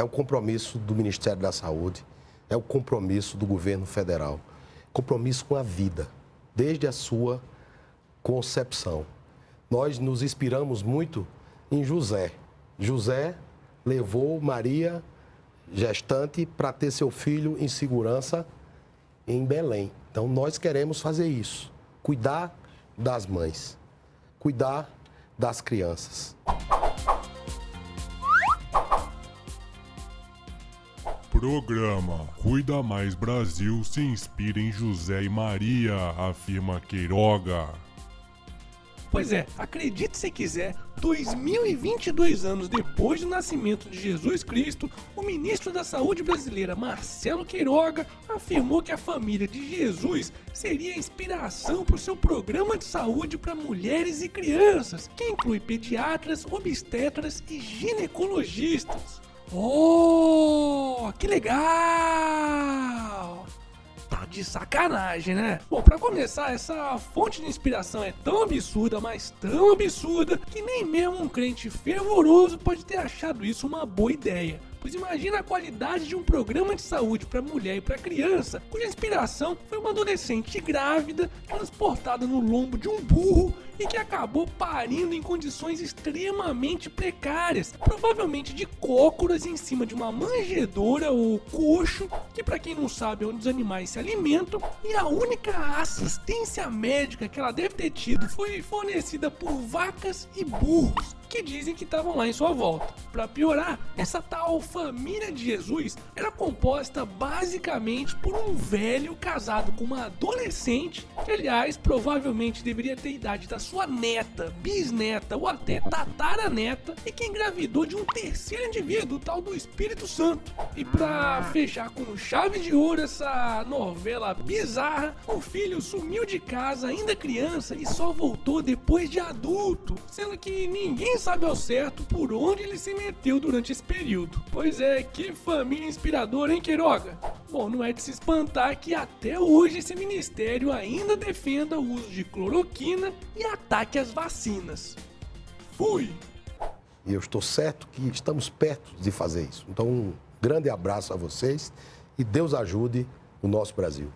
é o compromisso do Ministério da Saúde, é o compromisso do governo federal. Compromisso com a vida, desde a sua concepção. Nós nos inspiramos muito em José. José levou Maria, gestante, para ter seu filho em segurança em Belém. Então, nós queremos fazer isso: cuidar das mães, cuidar das crianças. Programa Cuida Mais Brasil se inspira em José e Maria, afirma Queiroga. Pois é, acredite se quiser, 2022 anos depois do nascimento de Jesus Cristo, o ministro da Saúde brasileira Marcelo Queiroga afirmou que a família de Jesus seria a inspiração para o seu programa de saúde para mulheres e crianças, que inclui pediatras, obstetras e ginecologistas. Oh, que legal! De sacanagem, né? Bom, pra começar, essa fonte de inspiração é tão absurda, mas tão absurda, que nem mesmo um crente fervoroso pode ter achado isso uma boa ideia. Pois imagina a qualidade de um programa de saúde para mulher e para criança, cuja inspiração foi uma adolescente grávida transportada no lombo de um burro e que acabou parindo em condições extremamente precárias, provavelmente de cócoras em cima de uma manjedoura ou coxo, que para quem não sabe é onde os animais se alimentam, e a única assistência médica que ela deve ter tido foi fornecida por vacas e burros que dizem que estavam lá em sua volta. Para piorar, essa tal família de Jesus era composta basicamente por um velho casado com uma adolescente, aliás provavelmente deveria ter a idade da sua neta, bisneta ou até tataraneta, e que engravidou de um terceiro indivíduo, o tal do Espírito Santo. E para fechar com chave de ouro essa novela bizarra, o filho sumiu de casa ainda criança e só voltou depois de adulto, sendo que ninguém sabe ao certo por onde ele se meteu durante esse período. Pois é, que família inspiradora, hein, Queiroga? Bom, não é de se espantar que até hoje esse ministério ainda defenda o uso de cloroquina e ataque às vacinas. Fui! E eu estou certo que estamos perto de fazer isso. Então, um grande abraço a vocês e Deus ajude o nosso Brasil.